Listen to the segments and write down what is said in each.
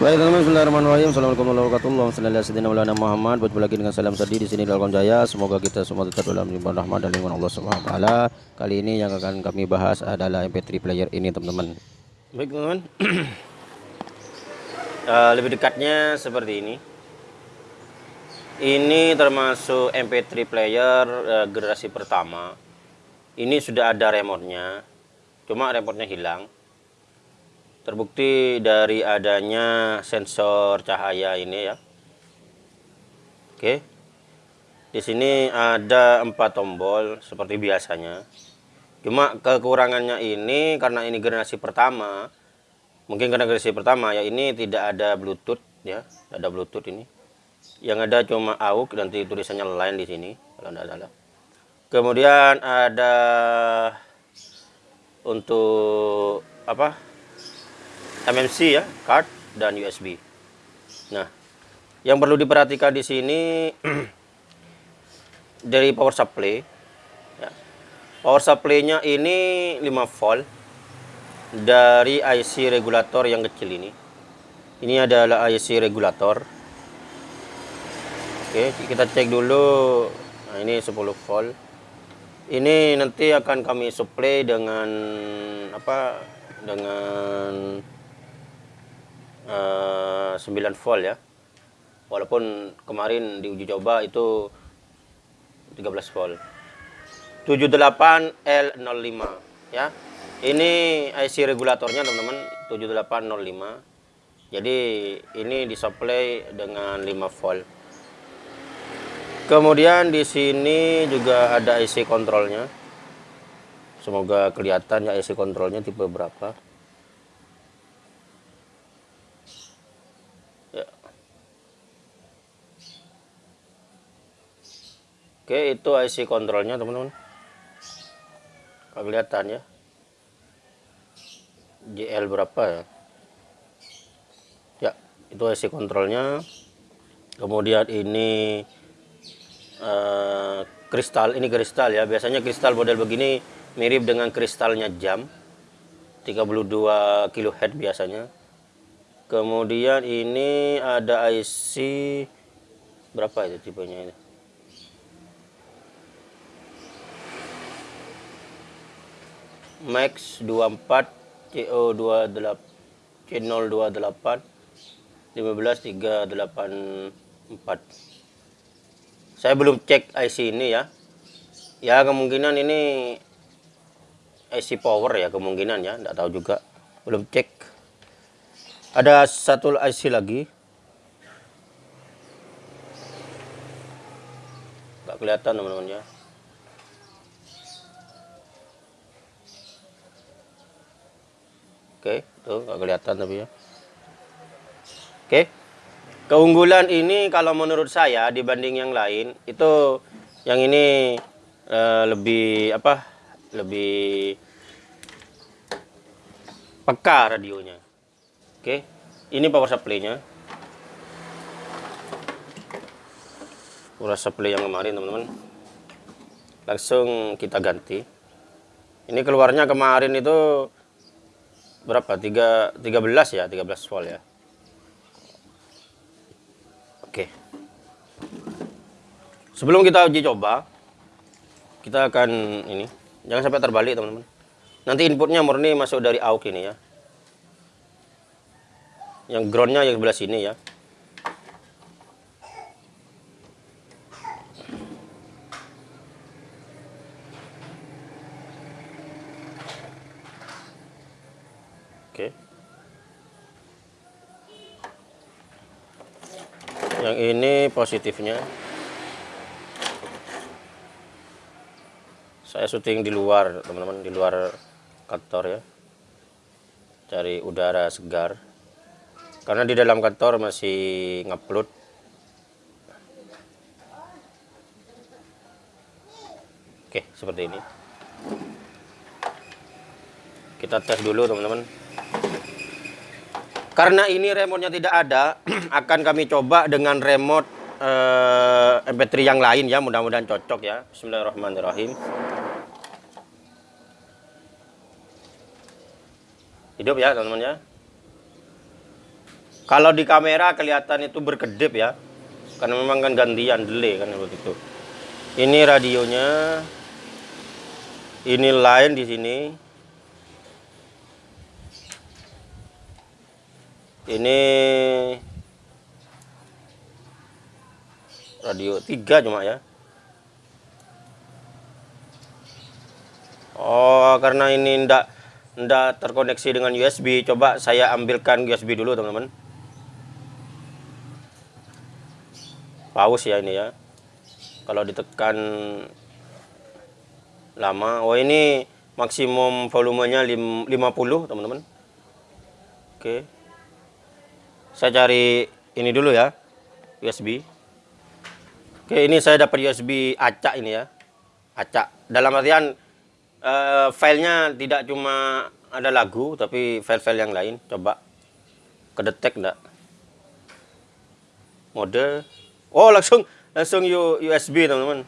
Baik teman-teman, Bismillahirrahmanirrahim. Assalamualaikum warahmatullahi wabarakatuh. Sayyidina Muhammad. Berjumpa lagi dengan salam sadi di sini dalam Jaya. Semoga kita semua tetap dalam limpahan rahmat dan lingkungan Allah Subhanahu wa taala. Kali ini yang akan kami bahas adalah MP3 player ini, teman-teman. Baik, teman-teman. uh, lebih dekatnya seperti ini. Ini termasuk MP3 player uh, generasi pertama. Ini sudah ada remote-nya. Cuma remote-nya hilang terbukti dari adanya sensor cahaya ini ya. Oke. Di sini ada empat tombol seperti biasanya. Cuma kekurangannya ini karena ini generasi pertama. Mungkin karena generasi pertama ya ini tidak ada bluetooth ya ada bluetooth ini. Yang ada cuma AUX nanti tulisannya lain di sini kalau tidak salah. Kemudian ada untuk apa MMC ya, card dan USB. Nah, yang perlu diperhatikan di sini dari power supply. Ya. Power supply-nya ini 5 volt dari IC regulator yang kecil ini. Ini adalah IC regulator. Oke, kita cek dulu. Nah, ini 10 volt. Ini nanti akan kami supply dengan apa? Dengan 9 eh, volt ya. Walaupun kemarin di uji coba itu 13 volt. 78 L05 ya. Ini IC regulatornya teman-teman 7805 jadi ini disuplai dengan 5 volt. Kemudian di sini juga ada IC kontrolnya semoga kelihatan ya IC kontrolnya tipe berapa Oke, itu IC kontrolnya, teman-teman. Kelihatan ya. GL berapa ya? Ya, itu IC kontrolnya. Kemudian ini uh, kristal, ini kristal ya. Biasanya kristal model begini mirip dengan kristalnya jam. 32 kHz biasanya. Kemudian ini ada IC berapa itu tipenya ini? Max 24 CO28 C028 15384 saya belum cek IC ini ya. Ya kemungkinan ini IC power ya kemungkinan ya enggak tahu juga. Belum cek. Ada satu IC lagi. Enggak kelihatan teman-teman ya Oke, tuh nggak kelihatan tapi ya. Oke. Keunggulan ini kalau menurut saya dibanding yang lain itu yang ini uh, lebih apa? Lebih peka radionya. Oke. Ini power supply-nya. Power supply yang kemarin, teman-teman. Langsung kita ganti. Ini keluarnya kemarin itu berapa? 3 13 ya, 13 volt ya. Oke. Sebelum kita uji coba, kita akan ini, jangan sampai terbalik teman-teman. Nanti inputnya murni masuk dari AUX ini ya. Yang groundnya yang sebelah sini ya. Oke. Yang ini positifnya. Saya syuting di luar, teman-teman, di luar kantor ya. Cari udara segar. Karena di dalam kantor masih ngupload Oke, seperti ini. Kita tes dulu, teman-teman. Karena ini remote-nya tidak ada, akan kami coba dengan remote eh, MP3 yang lain ya, mudah-mudahan cocok ya. Bismillahirrahmanirrahim. Hidup ya, teman-teman ya. Kalau di kamera kelihatan itu berkedip ya. Karena memang kan gantian delay kan begitu. Ini radionya. Ini line di sini. Ini radio 3 cuma ya. Oh, karena ini ndak ndak terkoneksi dengan USB, coba saya ambilkan USB dulu, teman-teman. Paus ya ini ya. Kalau ditekan lama, oh ini maksimum volumenya 50, teman-teman. Oke. Saya cari ini dulu ya, USB. Oke, ini saya dapat USB acak ini ya. Acak. Dalam artian uh, filenya tidak cuma ada lagu tapi file-file yang lain coba kedetek enggak mode oh langsung langsung USB teman-teman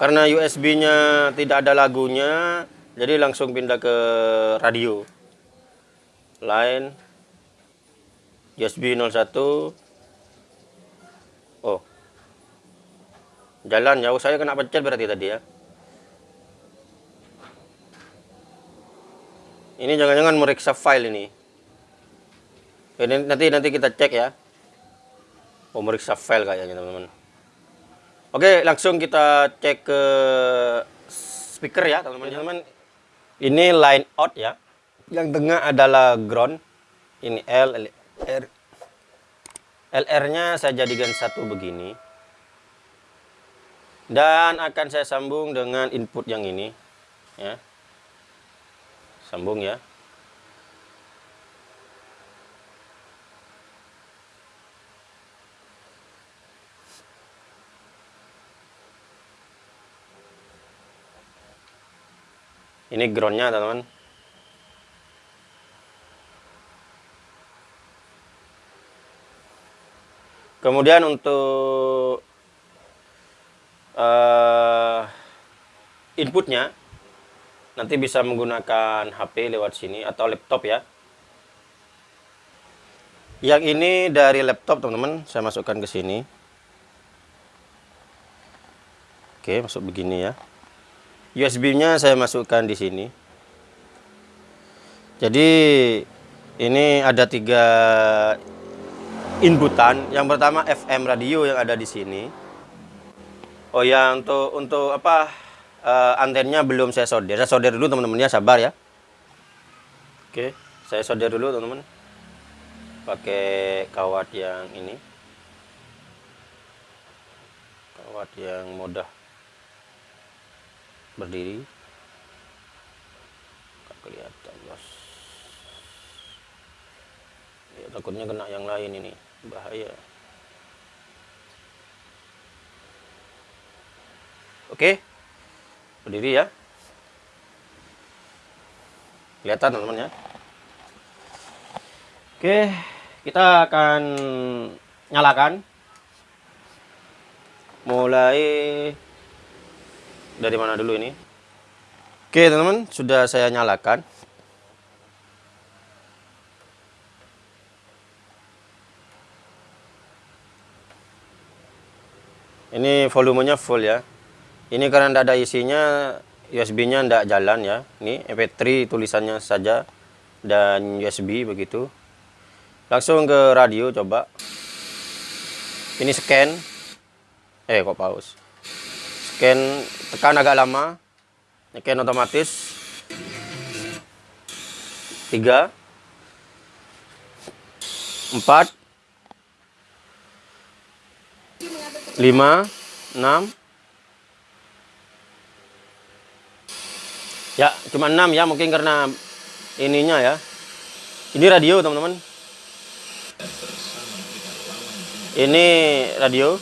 karena USB nya tidak ada lagunya jadi langsung pindah ke radio line USB 01 oh jalan jauh saya kena pencet berarti tadi ya Ini jangan-jangan meriksa file ini. Ini nanti nanti kita cek ya. Oh, meriksa file kayaknya teman-teman. Oke, langsung kita cek ke speaker ya teman-teman. Ini line out ya. Yang tengah adalah ground. Ini L, L R. LR-nya saya jadikan satu begini. Dan akan saya sambung dengan input yang ini ya sambung ya ini groundnya teman-teman kemudian untuk uh, inputnya nanti bisa menggunakan HP lewat sini atau laptop ya. Yang ini dari laptop teman-teman. Saya masukkan ke sini. Oke masuk begini ya. USB nya saya masukkan di sini. Jadi ini ada tiga inputan yang pertama FM radio yang ada di sini oh ya untuk untuk apa uh, antennya belum saya solder. Saya solder dulu teman-teman ya, sabar ya. Oke, saya solder dulu teman-teman. Pakai kawat yang ini. Kawat yang mudah berdiri. Gak kelihatan, Bos. Ya, takutnya kena yang lain ini, bahaya. Oke. Berdiri ya. Kelihatan teman-teman ya. Oke kita akan nyalakan. Mulai dari mana dulu ini? Oke teman-teman sudah saya nyalakan ini volumenya full ya. Ini karena tidak ada isinya USB nya tidak jalan ya. Ini MP3 tulisannya saja dan USB begitu. Langsung ke radio coba. Ini scan. Eh kok pause? Scan tekan agak lama. Scan otomatis. 3 4 5 6 Ya, cuma 6 ya, mungkin karena ininya ya. Ini radio, teman-teman. Ini radio.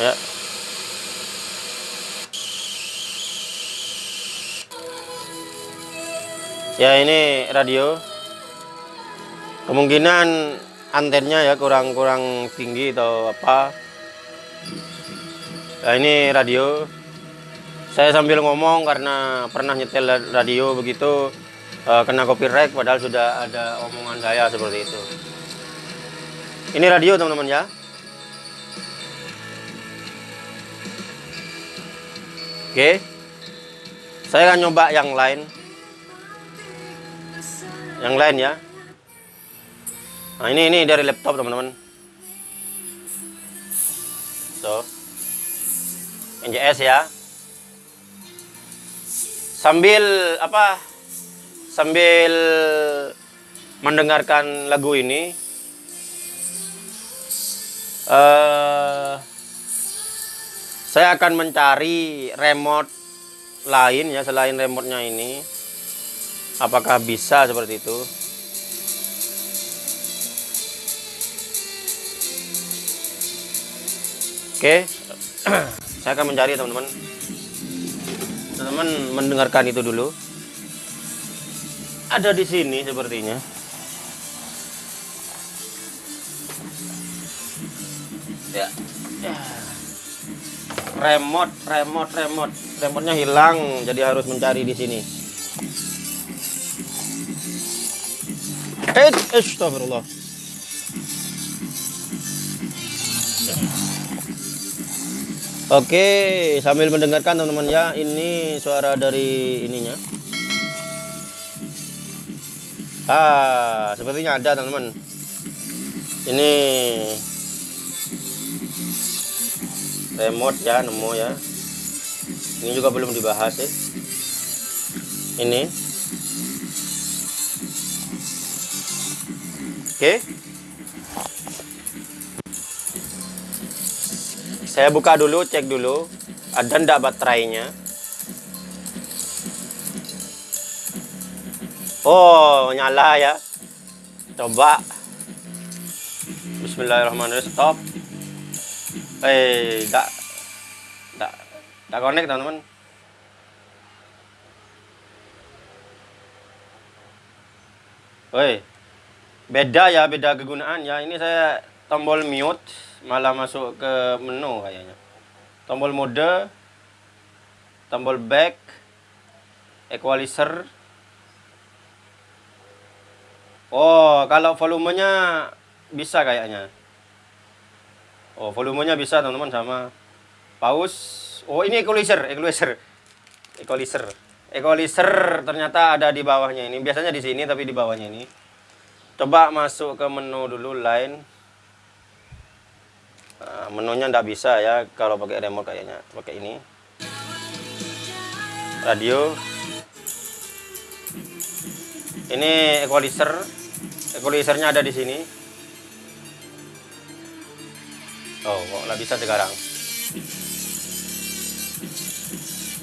Ya. Ya, ini radio. Kemungkinan antennya ya kurang-kurang tinggi atau apa nah ini radio Saya sambil ngomong karena pernah nyetel radio begitu uh, kena copyright padahal sudah ada omongan saya seperti itu. Ini radio teman-teman ya. Oke. Saya akan nyoba yang lain. Yang lain ya. Nah, ini ini dari laptop, teman-teman. So. NJS ya. Sambil apa? Sambil mendengarkan lagu ini uh, saya akan mencari remote lain ya selain remote-nya ini. Apakah bisa seperti itu? Oke, saya akan mencari teman-teman. Teman-teman mendengarkan itu dulu. Ada di sini sepertinya. Ya. Remote, remote, remote. Remote-nya hilang, jadi harus mencari di sini. Eh, astagfirullah. Oke, sambil mendengarkan teman-teman ya, ini suara dari ininya. Ah, sepertinya ada teman-teman. Ini remote ya, nemu ya. Ini juga belum dibahas ya. Ini. Oke. Saya buka dulu, cek dulu. Ada ndak baterainya? Oh, nyala ya. Coba. Bismillahirrahmanirrahim. Stop. Eh, enggak enggak enggak connect, teman-teman. Woi. Beda ya, beda kegunaan ya. Ini saya tombol mute malah masuk ke menu kayaknya. Tombol mode tombol back equalizer. Oh kalau volumenya bisa kayaknya. Oh volumenya bisa teman-teman sama. Pause oh ini equalizer equalizer. Equalizer. Equalizer ternyata ada di bawahnya ini. Biasanya di sini tapi di bawahnya ini coba masuk ke menu dulu line Nah, menunya ndak bisa ya kalau pakai remote kayaknya. Pakai ini. Radio. Ini equalizer. Equalizernya ada di sini. Oh kok nggak bisa sekarang?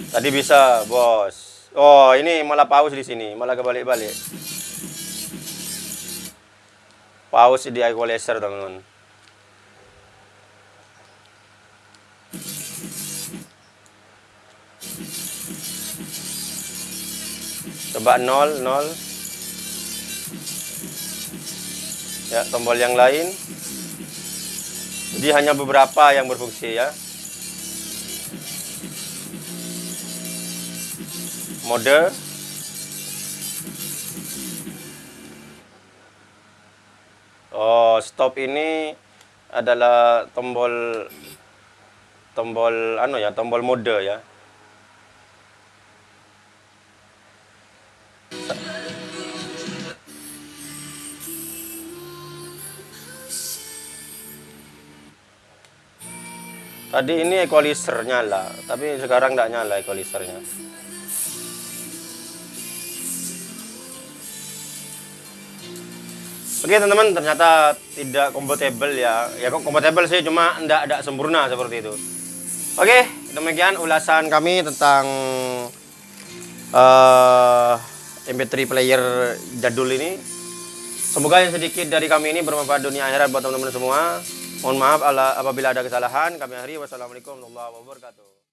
Tadi bisa bos. Oh ini malah pause di sini. Malah kebalik-balik pause di equalizer teman-teman. Coba 0 0 ya tombol yang lain. Jadi hanya beberapa yang berfungsi ya. Mode Stop ini adalah tombol tombol anu ya tombol mode ya Tadi ini equalizer nyala, tapi sekarang tidak nyala equalizernya. Oke teman-teman, ternyata tidak compatible ya. Ya kok compatible sih, cuma tidak ada sempurna seperti itu. Oke, demikian ulasan kami tentang uh, eh, MP3 player jadul ini. Semoga yang sedikit dari kami ini bermanfaat dunia akhirat buat teman-teman semua. Mohon maaf apabila ada kesalahan. Kami akhiri. Wassalamualaikum warahmatullahi wabarakatuh.